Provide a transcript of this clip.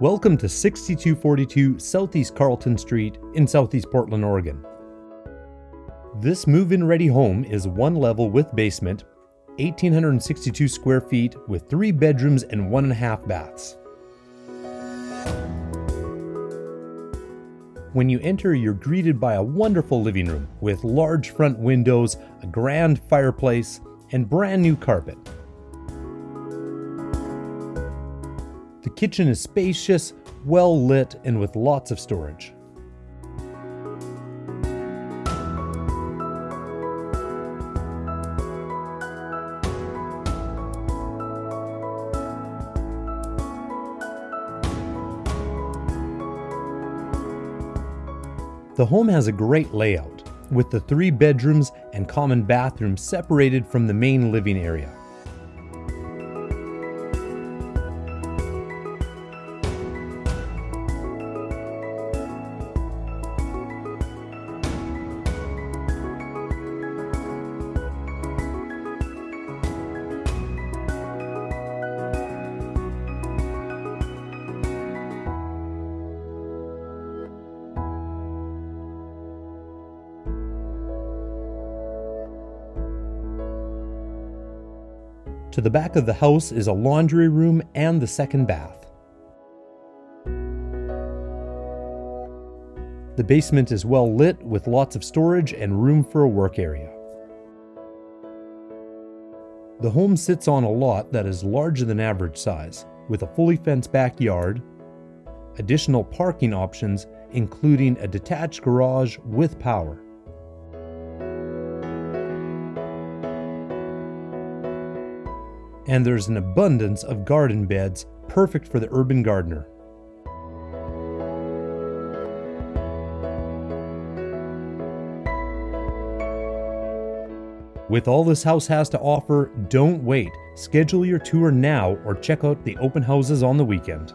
Welcome to 6242 Southeast Carlton Street in Southeast Portland, Oregon. This move-in ready home is one level with basement, 1,862 square feet with three bedrooms and one and a half baths. When you enter, you're greeted by a wonderful living room with large front windows, a grand fireplace, and brand new carpet. The kitchen is spacious, well lit, and with lots of storage. The home has a great layout, with the three bedrooms and common bathroom separated from the main living area. To the back of the house is a laundry room and the second bath. The basement is well lit with lots of storage and room for a work area. The home sits on a lot that is larger than average size, with a fully fenced backyard, additional parking options including a detached garage with power. And there's an abundance of garden beds perfect for the urban gardener. With all this house has to offer, don't wait. Schedule your tour now or check out the open houses on the weekend.